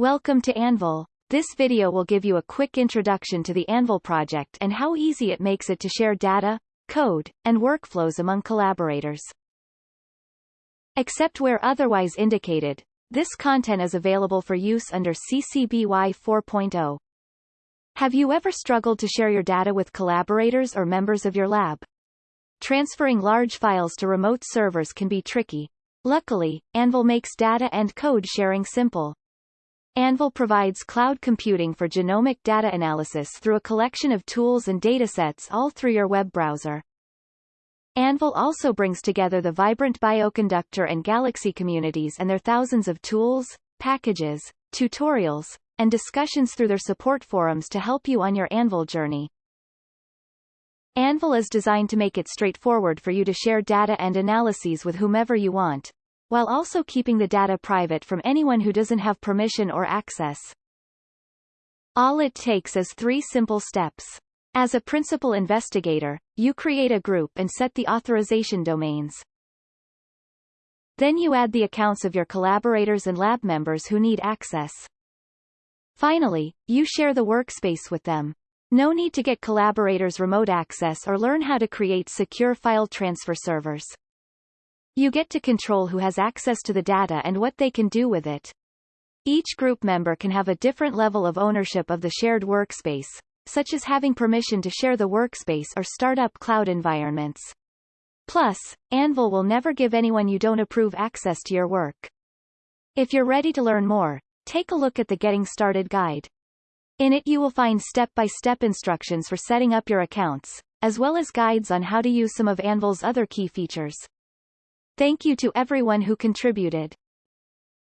Welcome to Anvil. This video will give you a quick introduction to the Anvil project and how easy it makes it to share data, code, and workflows among collaborators. Except where otherwise indicated, this content is available for use under CC BY 4.0. Have you ever struggled to share your data with collaborators or members of your lab? Transferring large files to remote servers can be tricky. Luckily, Anvil makes data and code sharing simple. Anvil provides cloud computing for genomic data analysis through a collection of tools and datasets all through your web browser. Anvil also brings together the vibrant Bioconductor and Galaxy communities and their thousands of tools, packages, tutorials, and discussions through their support forums to help you on your Anvil journey. Anvil is designed to make it straightforward for you to share data and analyses with whomever you want, while also keeping the data private from anyone who doesn't have permission or access. All it takes is three simple steps. As a principal investigator, you create a group and set the authorization domains. Then you add the accounts of your collaborators and lab members who need access. Finally, you share the workspace with them. No need to get collaborators remote access or learn how to create secure file transfer servers. You get to control who has access to the data and what they can do with it. Each group member can have a different level of ownership of the shared workspace, such as having permission to share the workspace or start up cloud environments. Plus, Anvil will never give anyone you don't approve access to your work. If you're ready to learn more, take a look at the Getting Started guide. In it you will find step-by-step -step instructions for setting up your accounts, as well as guides on how to use some of Anvil's other key features. Thank you to everyone who contributed.